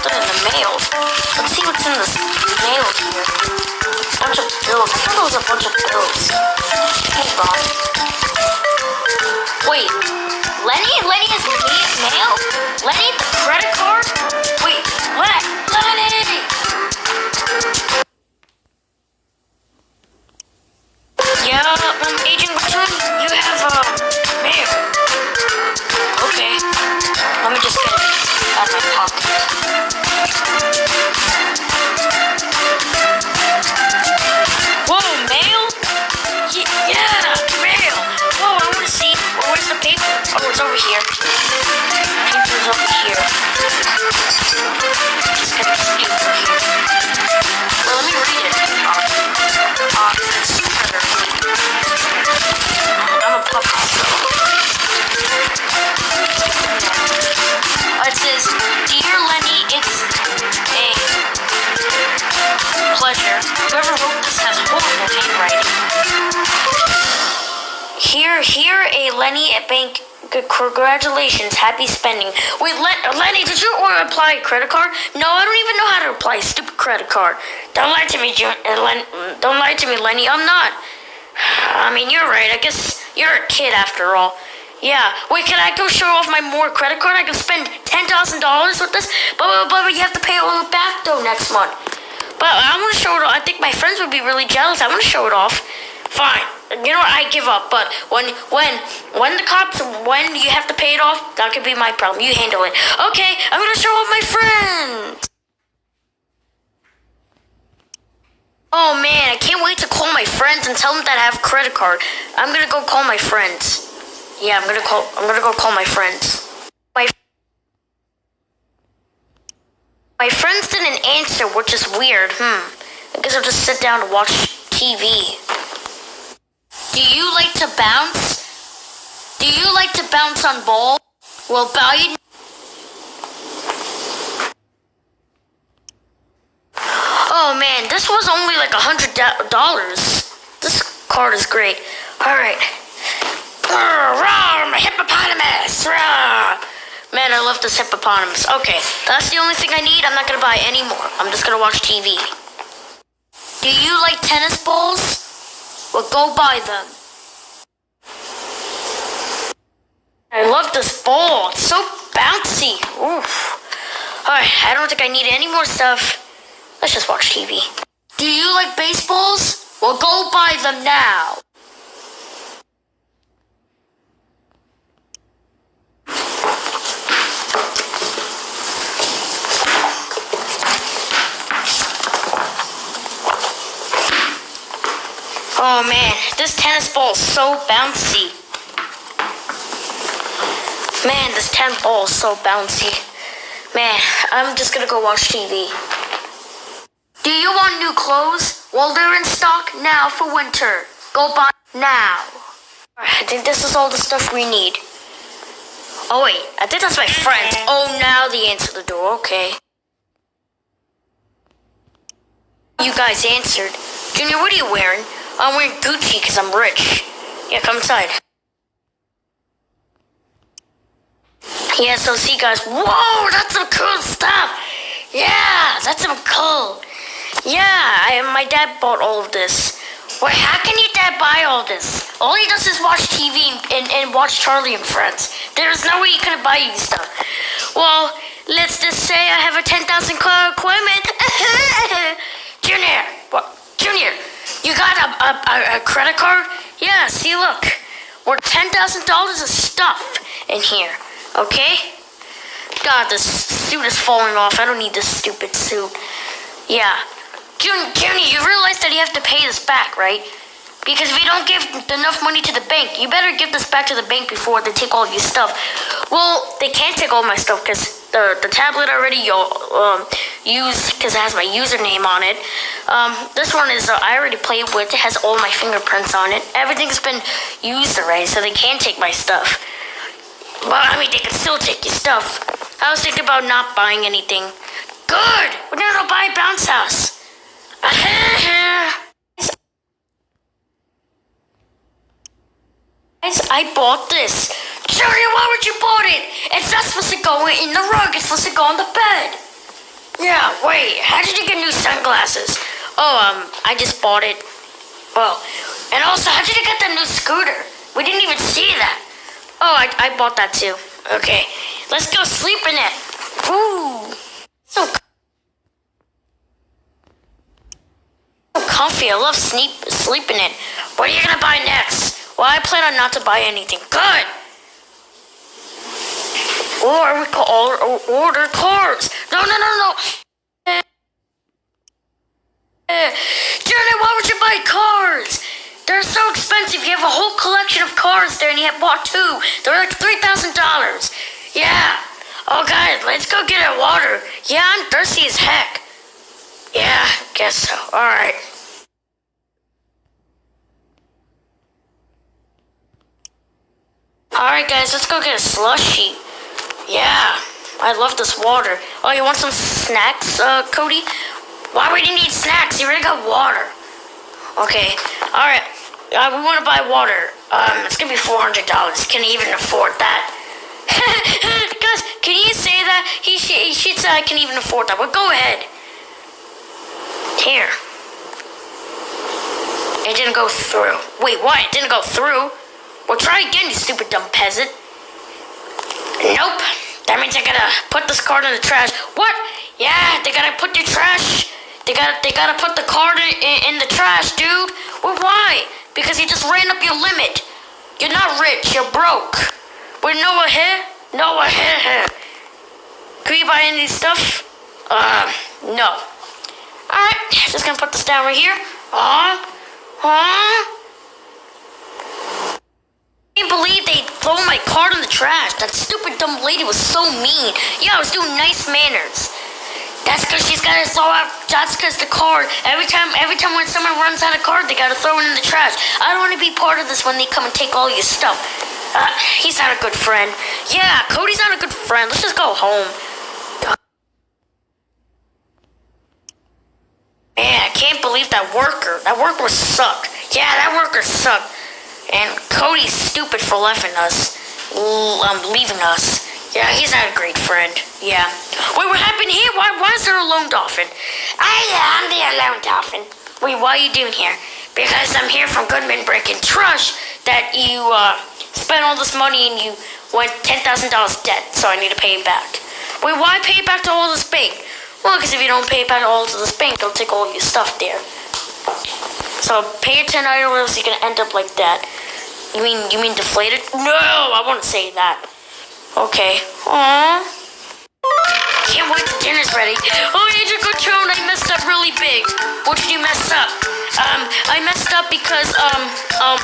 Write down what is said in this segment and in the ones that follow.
something in the mail. Let's see what's in this mail here. Bunch of bills. I thought it was a bunch of bills. Hold on. Wait, Lenny? Lenny has mail? Lenny, the credit card? Wait, Len- Lenny! Here, here, a Lenny at bank. Congratulations, happy spending. Wait, Len- Lenny, did you apply a credit card? No, I don't even know how to apply a stupid credit card. Don't lie to me, Jun- uh, Len- Don't lie to me, Lenny. I'm not. I mean, you're right. I guess you're a kid after all. Yeah. Wait, can I go show off my more credit card? I can spend ten thousand dollars with this, but, but but you have to pay it all back though next month. But I want to show it off. I think my friends would be really jealous. I want to show it off. Fine. You know what? I give up. But when when when the cops when you have to pay it off, that could be my problem. You handle it. Okay. I'm gonna show off my friends. Oh man, I can't wait to call my friends and tell them that I have a credit card. I'm gonna go call my friends. Yeah, I'm gonna call. I'm gonna go call my friends. My my friends didn't answer, which is weird. Hmm. I guess I'll just sit down and watch TV. Do you like to bounce? Do you like to bounce on balls? Well, Bally. Oh man, this was only like a hundred dollars. This card is great. All right. I'm a hippopotamus. Man, I love this hippopotamus. Okay, that's the only thing I need. I'm not gonna buy any more. I'm just gonna watch TV. Do you like tennis balls? Well, go buy them. I love this ball. It's so bouncy. Oof. Alright, I don't think I need any more stuff. Let's just watch TV. Do you like baseballs? Well, go buy them now. Oh man, this tennis ball is so bouncy. Man, this tennis ball is so bouncy. Man, I'm just gonna go watch TV. Do you want new clothes? Well, they're in stock now for winter. Go buy now. I think this is all the stuff we need. Oh wait, I think that's my friends. Oh, now they answer the door. Okay. You guys answered. Junior, what are you wearing? I'm wearing Gucci because I'm rich. Yeah, come inside. Yeah, so see guys. Whoa, that's some cool stuff. Yeah, that's some cool. Yeah, I, my dad bought all of this. Wait, how can your dad buy all this? All he does is watch TV and, and, and watch Charlie and Friends. There's no way he could buy you stuff. Well, let's just say I have a 10,000 car equipment. Junior, what? Junior, you got a, a, a, a credit card? Yeah, see, look. We're $10,000 of stuff in here, okay? God, this suit is falling off. I don't need this stupid suit. Yeah. Jun- Junior, you realize that you have to pay this back, right? Because if you don't give enough money to the bank, you better give this back to the bank before they take all of your stuff. Well, they can't take all my stuff because the, the tablet already um, used because it has my username on it. Um, this one is uh, I already played with. It has all my fingerprints on it. Everything's been used already, so they can't take my stuff. Well, I mean, they can still take your stuff. I was thinking about not buying anything. Good! We're gonna go buy bounce house. Guys, I bought this. Junior, why would you bought it? It's not supposed to go in the rug. It's supposed to go on the bed. Yeah, wait, how did you get new sunglasses? Oh, um, I just bought it. Well, and also, how did you get the new scooter? We didn't even see that. Oh, I, I bought that too. Okay, let's go sleep in it. Ooh, so, so comfy. I love sleep sleeping in it. What are you gonna buy next? Well, I plan on not to buy anything. Good. Or we could all order cars. No, no, no, no. Jenny, why would you buy cars? They're so expensive. You have a whole collection of cars there and you have bought two. They're like $3,000. Yeah. Oh, God, let's go get our water. Yeah, I'm thirsty as heck. Yeah, guess so. All right. All right, guys, let's go get a slushy. Yeah, I love this water. Oh, you want some snacks, uh, Cody? Why would you need snacks? You already got water. Okay, all right. Uh, we want to buy water. Um, it's gonna be four hundred dollars. Can he even afford that? Guys, can you say that? He, sh- he should say I can even afford that. But go ahead. Here. It didn't go through. Wait, what? It didn't go through? Well, try again, you stupid dumb peasant. Nope. That means I gotta put this card in the trash. What? Yeah, they gotta put the trash. They gotta they gotta put the card in, in, in the trash, dude. Well, why? Because you just ran up your limit. You're not rich. You're broke. Wait, no here? No here. Can we buy any stuff? Uh, no. All right, just gonna put this down right here. Huh? Huh? Can't believe they throw my card in the trash. That stupid dumb lady was so mean. Yeah, I was doing nice manners. That's because she's got to throw out. That's because the card. Every time, every time when someone runs out of card, they got to throw it in the trash. I don't want to be part of this when they come and take all your stuff. Uh, he's not a good friend. Yeah, Cody's not a good friend. Let's just go home. Man, I can't believe that worker. That worker sucked. Yeah, that worker sucked. And Cody's stupid for leaving us. Um, leaving us. Yeah, he's not a great friend. Yeah. Wait, what happened here? Why, why is there a lone dolphin? I am the lone dolphin. Wait, what are you doing here? Because I'm here from Goodman Brick and Trust that you uh, spent all this money and you went $10,000 debt, so I need to pay it back. Wait, why pay it back to all this bank? Well, because if you don't pay it back all to this bank, they'll take all your stuff there. So pay 10 or else you're gonna end up like that. You mean you mean deflated? No, I won't say that. Okay. Aww. Can't wait till dinner's ready. Oh, Agent Cochon, I messed up really big. What did you mess up? Um, I messed up because, um, um,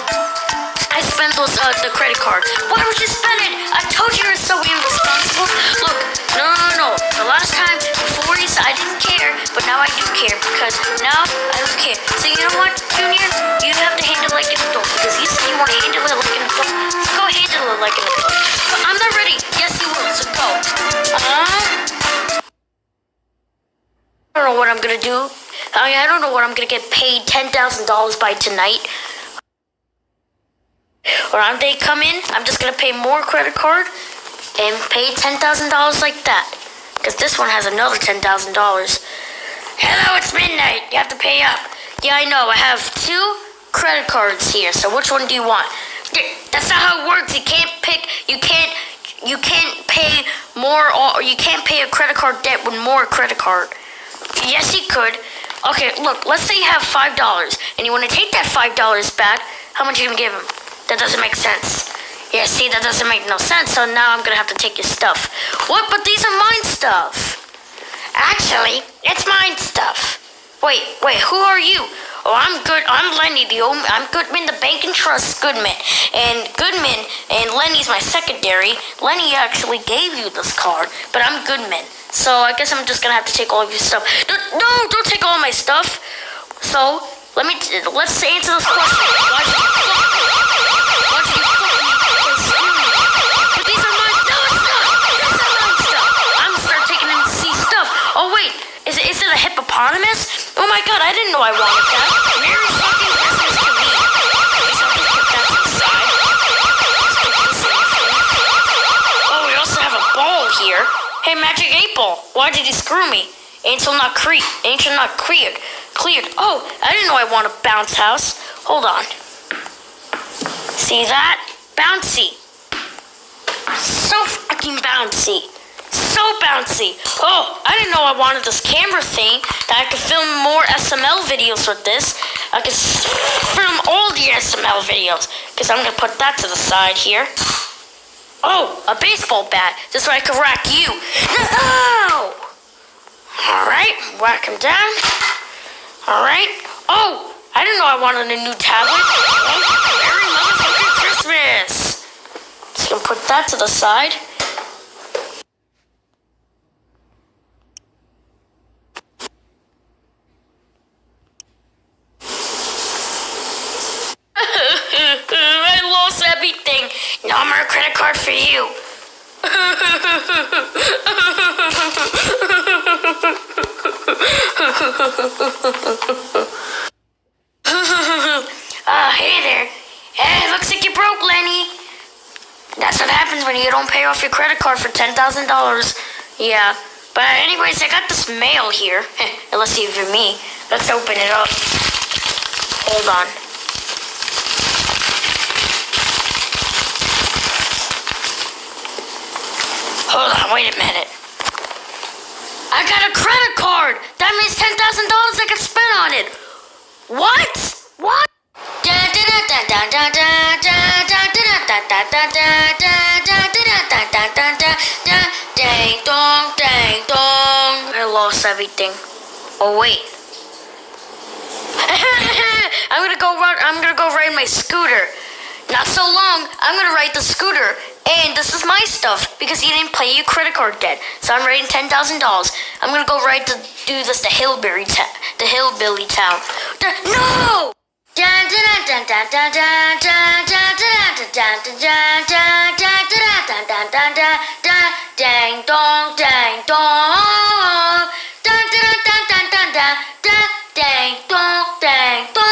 I spent those, uh, the credit card. Why would you spend it? I told you you're so irresponsible. Look, no, no, no. The last time, before you said I didn't care, but now I do care because now I don't care. So you know what, Junior? You have to handle it like an adult because you said you want to handle it like an adult. So go handle it like an adult. But I'm not ready. Yes, you will. So go. Uh, I don't know what I'm gonna do. I, I don't know what I'm gonna get paid ten thousand dollars by tonight. Or on they come in, I'm just gonna pay more credit card and pay ten thousand dollars like that. Cause this one has another ten thousand dollars. Hello, it's midnight. You have to pay up. Yeah, I know. I have two credit cards here. So which one do you want? That's not how it works. You can't pick. You can't. You can't pay more, or you can't pay a credit card debt with more credit card. Yes, you could. Okay, look. Let's say you have five dollars, and you want to take that five dollars back. How much are you gonna give him? That doesn't make sense. Yeah, see, that doesn't make no sense. So now I'm gonna have to take your stuff. What? But these are mine stuff. Actually, it's mine stuff. Wait, wait, who are you? Oh, I'm good. I'm Lenny, the old. I'm Goodman, the bank and trust Goodman, and Goodman and Lenny's my secondary. Lenny actually gave you this card, but I'm Goodman, so I guess I'm just gonna have to take all of your stuff. No, no don't take all my stuff. So let me. Let's answer this question. Why did you screw me? Until not cre- until not cleared. Cleared. Oh, I didn't know I want a bounce house. Hold on. See that? Bouncy. So fucking bouncy. So bouncy. Oh, I didn't know I wanted this camera thing that I could film more SML videos with this. I could film all the SML videos. Because I'm going to put that to the side here. Oh, a baseball bat. This way I can rack you. Ah! Alright, whack him down. Alright. Oh, I didn't know I wanted a new tablet. Merry motherfucking Christmas. Just gonna put that to the side. I lost everything. No more credit card for you. Ah, hey there. Hey, looks like you broke, Lenny. That's what happens when you don't pay off your credit card for $10,000. Yeah. But anyways, I got this mail here. Unless even me. Let's open it up. Hold on. Hold on, wait a minute. I got a credit card. That means ten thousand dollars I can spend on it. What? What? Dang dong, dang dong. I lost everything. Oh wait. I'm gonna go run. I'm gonna go ride my scooter. Not so long. I'm gonna ride the scooter, and this is my stuff because he didn't pay you credit card debt. So I'm writing ten thousand dollars. I'm gonna go right to do this to Hillbilly town. The Hillbilly town. no. Dang dong, dang dong, dang dong, dang dong.